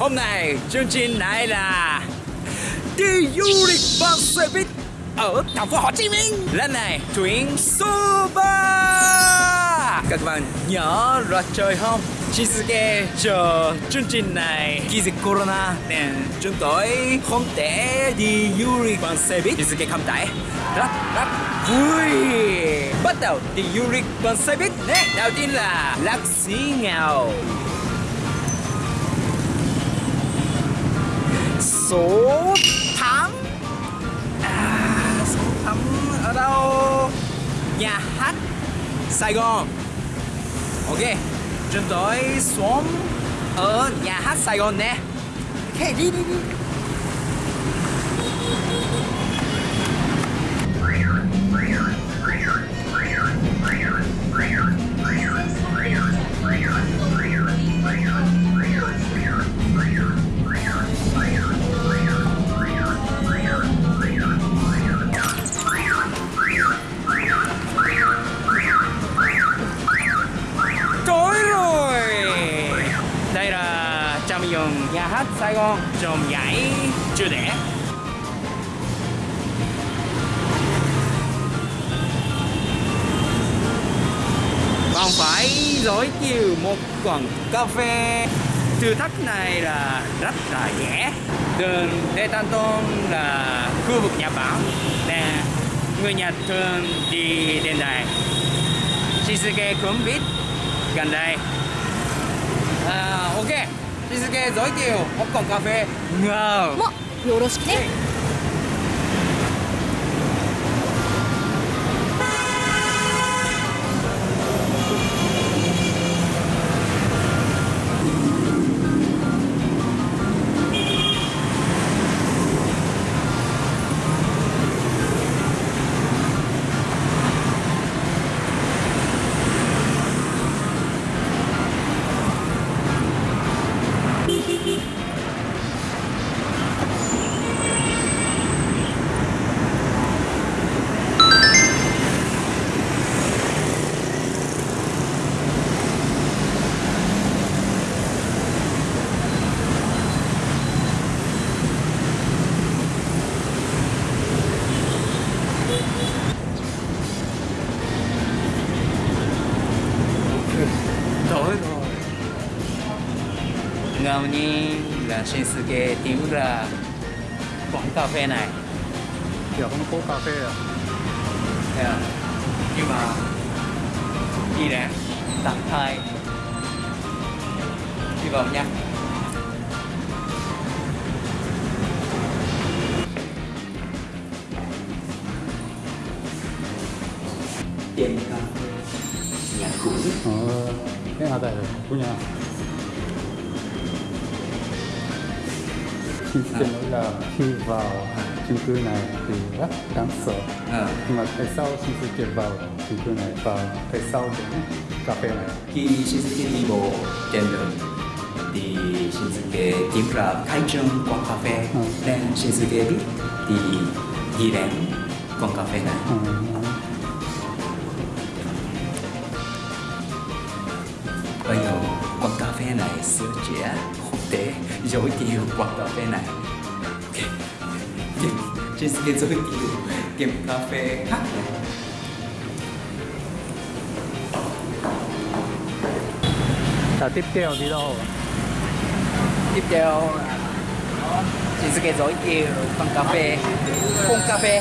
Hôm nay, chương trình này là đi du lịch bằng xe buýt ở thành phố Hồ Chí Minh. Lần này tuyến số 3. Các bạn nhớ ra chơi không? Shizuke chờ chương trình này khi dịch corona nên chúng tôi không thể đi du lịch bằng xe buýt. Shizuke cảm thấy rất rất vui. Bắt đầu đi du lịch bằng xe buýt. Đầu tiên là Lạc Sĩ Ngào. Số 8 à, số 8 ở đâu? Nhà hát Sài Gòn. Ok chúng tôi xuống ở nhà hát Sài Gòn nè. Ok đi đi đi. Sài Gòn Trồng giải chưa đẻ. Còn phải dối chiều một quần cà phê. Thử thách này là rất là dễ. Đường detanton là khu vực Nhật Bản Nè. Người Nhật thường đi đến đây Shinsuke cũng biết gần đây. À, ok. 日付除いてよポッコンカフェ NO もよろしくね。Ngẫu nhiên là Shinsuke tìm ra quán cà phê này. Kiểu không có cà phê à? yeah. nhưng mà đi đã tặng hai đi vào nha. Tiệm cà phê nhà cũ. Ờ, cái nào tại của nhà Xin lỗi là khi vào chung cư này thì rất đáng sợ. Nhưng mà tại sao kiện vào chung cư này và tại sao đến cà phê này? Khi Shinsuke đi bộ trên đường thì Shinsuke tìm ra khai trương quán cà phê. Ừ. nên Shinsuke biết thì đi đến quán cà phê này. Ờ, phê này sửa chữa không thể giới thiệu quán cà phê này. Ok Kim Shinsuke giới thiệu tiệm cà phê khác. Này tiếp theo đi đâu? tiếp theo là Shinsuke giới thiệu quán cà phê Phong cà phê.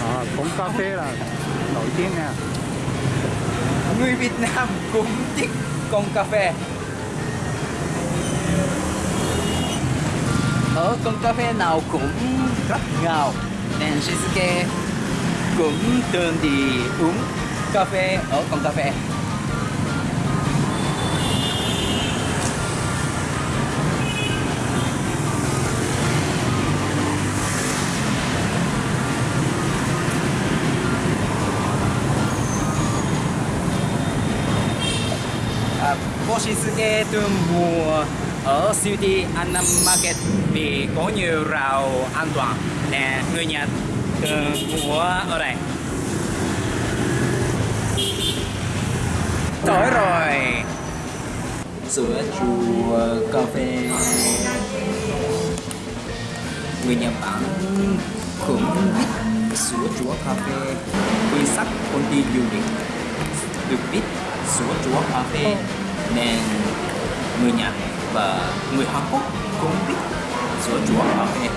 À, cũng cà phê là nổi tiếng nha. Người Việt Nam cũng thích con cà phê. Ở con cà phê nào cũng rất ngào. Nên Shizuke cũng thường đi uống cà phê ở con cà phê. Cô Shinsuke thường mua ở siêu thị Annam Market vì có nhiều rào an toàn. Nè, người Nhật thường mua ở đây. Tối rồi. Sữa chua, cà phê. Người Nhật Bản cũng biết sữa chua, cà phê. Quy sắc công ty du lịch, được biết sữa chua, cà phê nên người Nhật và người Hàn Quốc cũng biết sữa chua cà phê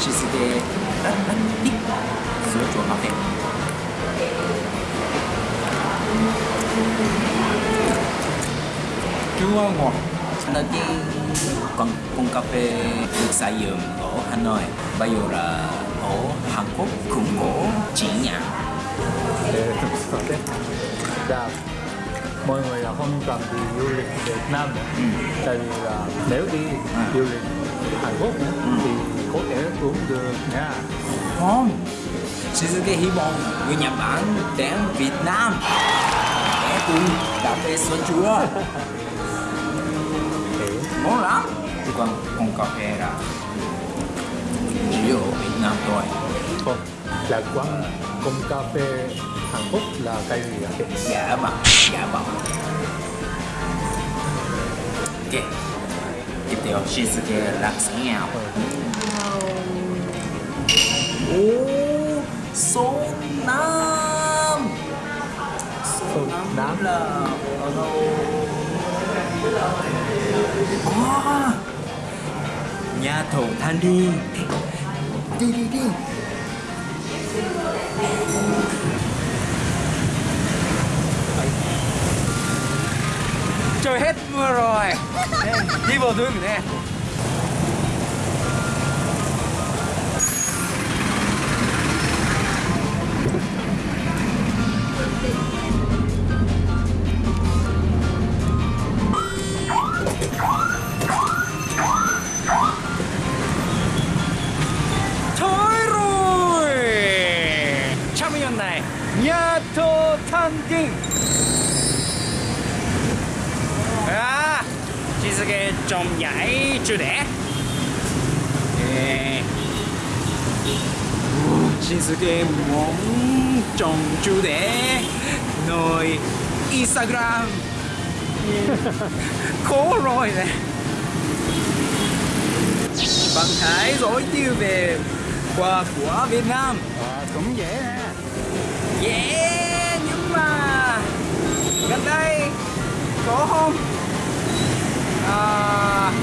Shizuke rất rất thích sữa chua cà phê chua ngọt đầu tiên con con cà phê được sử dụng ở Hà Nội bây giờ là ở Hàn Quốc cũng có chỉ nhãn sự đấy dạ mọi người là không cần đi du lịch Việt Nam nữa. Ừ. tại vì là nếu đi À. du lịch Hàn Quốc nữa, thì có thể uống được nha. Không Shizuke hy vọng người Nhật Bản đến Việt Nam. Để cùng cà phê sữa chua ngon lắm. Còn con cà phê là chỉ ở Việt Nam thôi. Không là quán công cà phê Hàn Quốc là cái gì ạ? Giả bằng giả bằng ok. Tiếp theo Shizuke là sáng ngào Ô, số 5 Số năm. là ở đâu? À, nhà thầu than đi. Đi đi đi Trời hết mưa rồi Nè, Đi vào đường Shizuke trồng nhảy chưa đẻ. Yeah. Shizuke muốn trồng chưa đẻ. Nơi Instagram. Khó rồi nè. Bạn hãy giới thiệu về quà của Việt Nam. À, cũng dễ nè Yeah,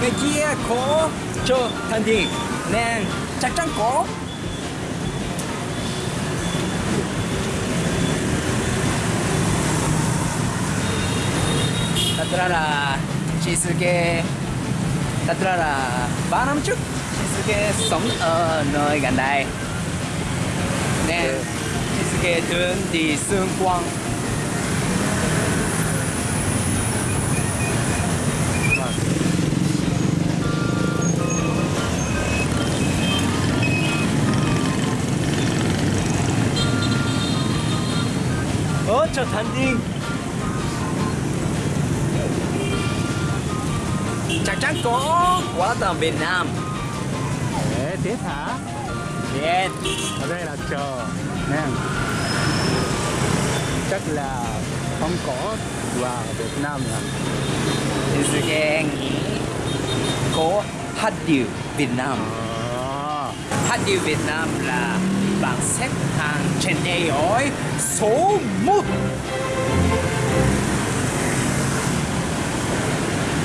bên kia có cho thành thị nên chắc chắn có. Thật ra là Shizuke Thật ra là 3 năm trước Shizuke sống ở nơi gần đây Nên Shizuke thường đi xung quanh chợ Thành Điên chắc chắn có quả tầm Việt Nam. Tiếp hả? Yeah. ở đây là chờ nè. Chắc là không có và Việt Nam Shizuke nghĩ có hát điệu Việt Nam. À, hát điệu Việt Nam là bảng xếp hạng trên AI số 1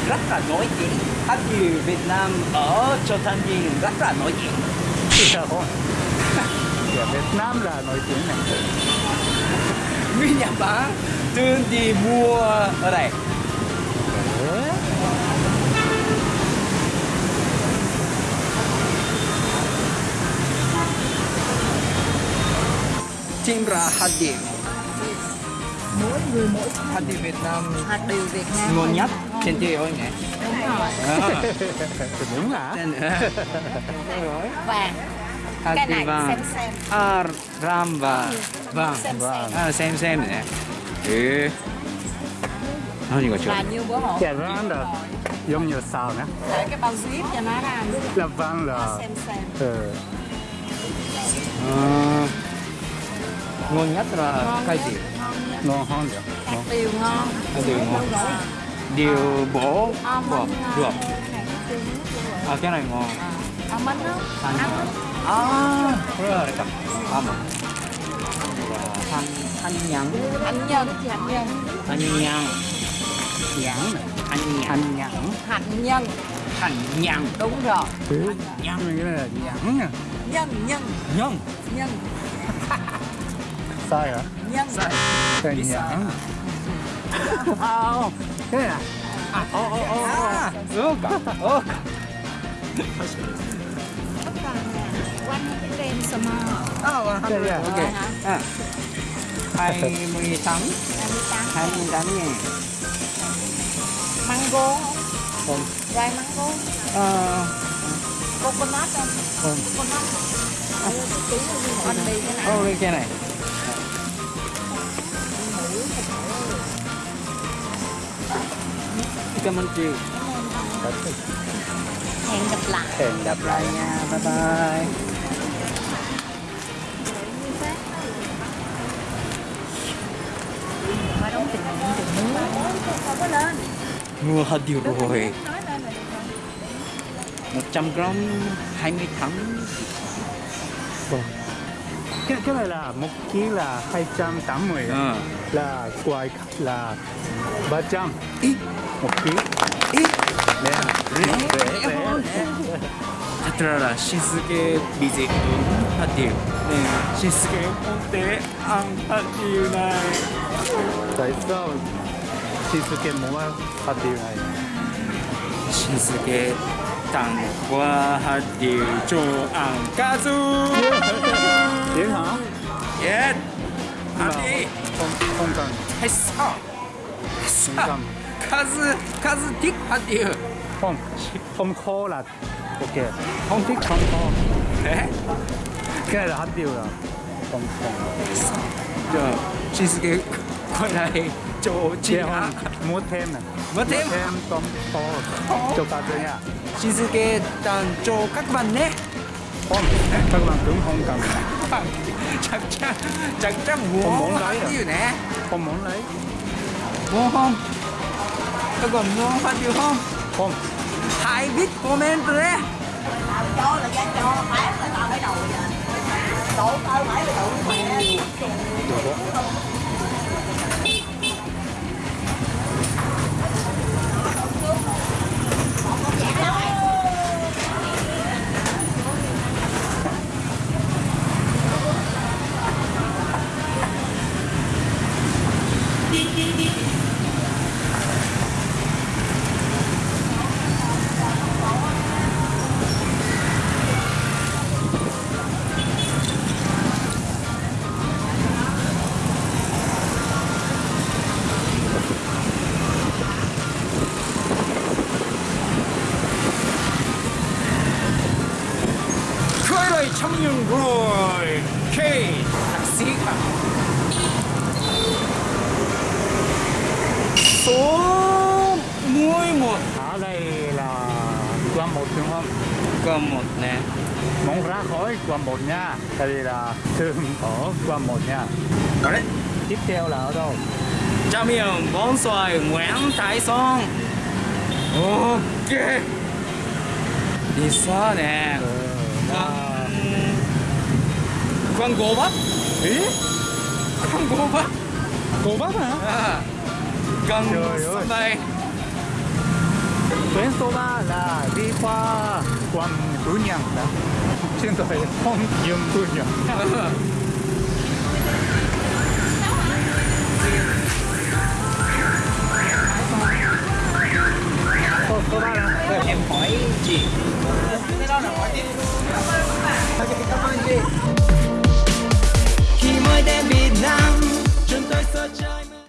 rất là nổi tiếng hát điệu Việt Nam ở Châu Thanh Điền rất là nổi tiếng. Không? Dạ, Việt Nam là nổi tiếng này. Người Nhật Bản thường đi mua ở đây? Team ra hạt điệu mỗi người mỗi hạt điệu Việt Nam. Hạt điều Việt Nam ngon nhất. Trên thế giới nhỉ? Đúng rồi. À, Đúng hả? vàng hạt cái này vàng xem xem. À, ram và vàng xem xem. À, xem xem nè. Ừ nó như là như bữa hổm. Dạ vâng là giống như sao nè. Để cái bao zip cho nó ra. Là vâng là xem xem. Ừ. à, ngon nhất là Ngon cái nhất. gì ngon ngon hơn vậy hạt điều ngon. Hạt điều ngon. Điều bổ ờ, bột ờ, ruột à cái này ngon. Ờ, à bánh đó ăn à. rất à, là đẹp ăn thanh ăn nhân thanh nhân thanh nhân thanh nhân nhẫn thanh nhân nhẫn. Thanh nhân thành nhân đúng rồi. Ừ. nhân nghĩa là nhẫn nhân nhân nhân nhân sai hả? kenyang nggak? Kenyang. Oh, kenyang. Oh, oh, oh, oh. Suka, oh. Oh, alhamdulillah. Oke. Hai mươi tám. Hai mươi tám nghìn. Mango. Không. Rồi mango. Ờ. Coconut không? Không. Coconut. Ừ, Ăn cái này. Cảm ơn chị. Hẹn gặp lại. hẹn gặp lại nha bye bye mua hạt điều rồi 100 gram 20 tháng Vâng. Cái cái này là một ký là 280 ờ là quài là 300 ít một ký ít nè rẻ rẻ rẻ hơn rẻ thật ra là Shinsuke bị dị ứng hạt điều nên Shinsuke không thể ăn hạt điều này tại sao Shizuke muốn ăn hạt điều này Shinsuke tặng qua hạt điều 蛋我哈，就按咖子。你好，耶，阿弟，碰碰碰，哈少，干，咖子咖子，滴哈丢，碰，碰可乐，OK，碰滴碰碰，哎，过来丢了，碰碰，就，其实给过来摩天呢，摩天，碰，就呀。Shinsuke tặng cho các bạn nhé. Không các bạn cũng không cần. Chắc chắn chắc chắn Không muốn lấy à? điều nè. Không muốn lấy. Mua không? Các bạn mua hạt điều không? Không. Hãy viết comment đấy. Cho là giá cho bán là tao lấy đầu vậy. Đổ tao phải là đổ mẹ đúng không? Có một nè. Muốn ra khỏi quán một nha đây là thường ở quán một nha. Ở đấy tiếp theo là ở đâu? Chào miệng bóng xoài Nguyễn Thái Song Ok. Đi xa nè. Ừ, là... Quán gỗ bắp. Ý? Quán gỗ bắp. Cô bắp hả? À, Gần ơi. sân bay. Tuyến số 3 là đi qua quận Phú Nhang đó trên đời không những Phú Nhang cô cô ba là em hỏi chị cái đó là hỏi đi cảm ơn bạn cảm ơn chị. Khi mới đến Việt Nam chúng tôi sơ chơi